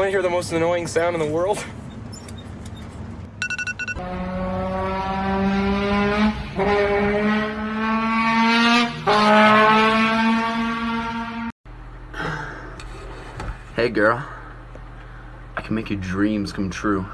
Want to hear the most annoying sound in the world? Hey girl, I can make your dreams come true.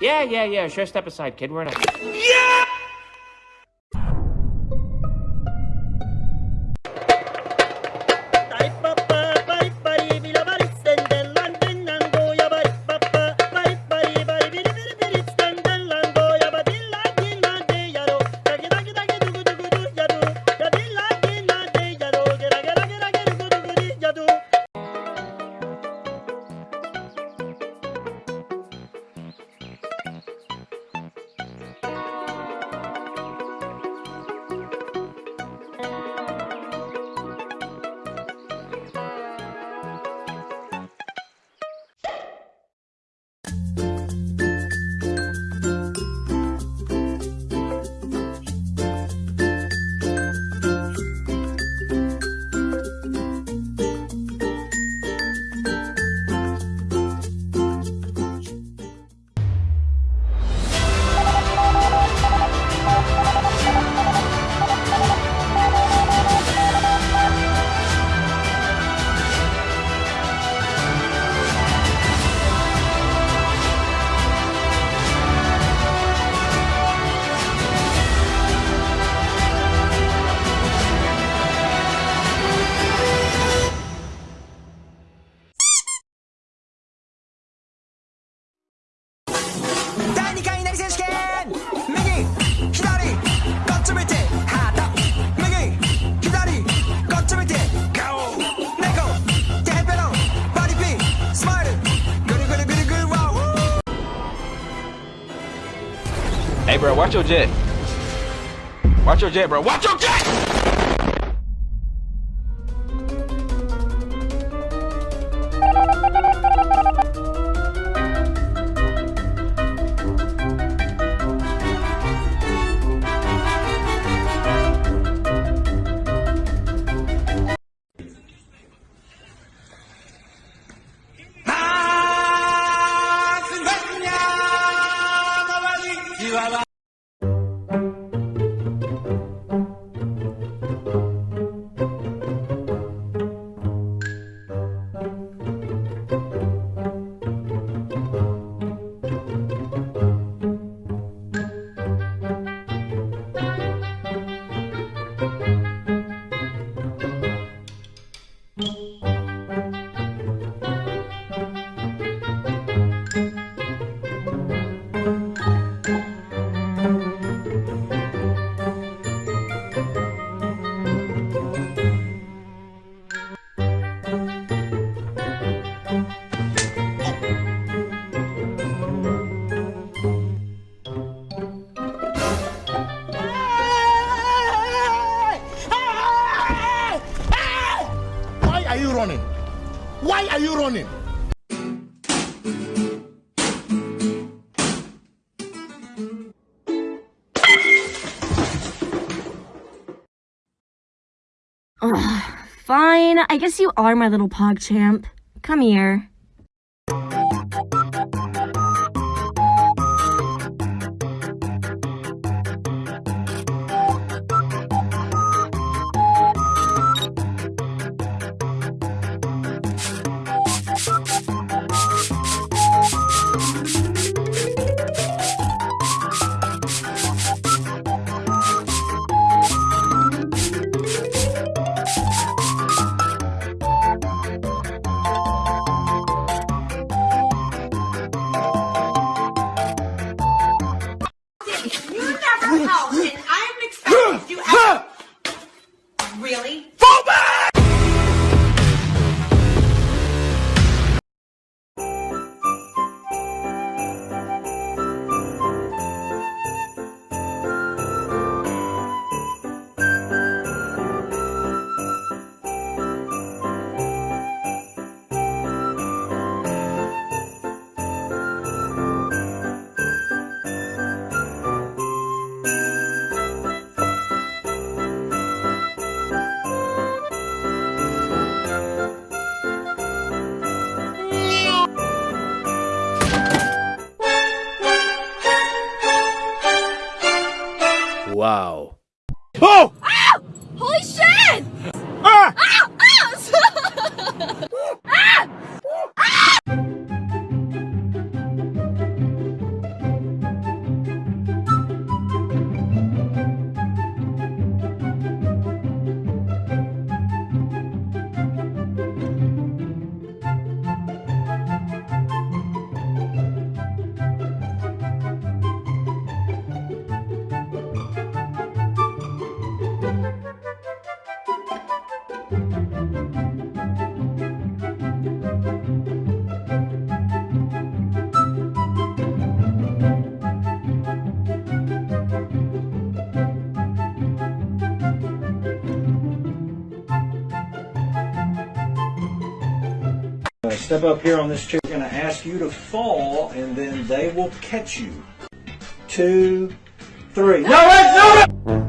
Yeah, yeah, yeah. Sure, step aside, kid. We're in a. bro, watch your jet. Watch your jet, bro. Watch your jet! Why Ugh, fine. I guess you are my little pog champ. Come here. Step up here on this chair. We're going to ask you to fall, and then they will catch you. Two, three. No, no!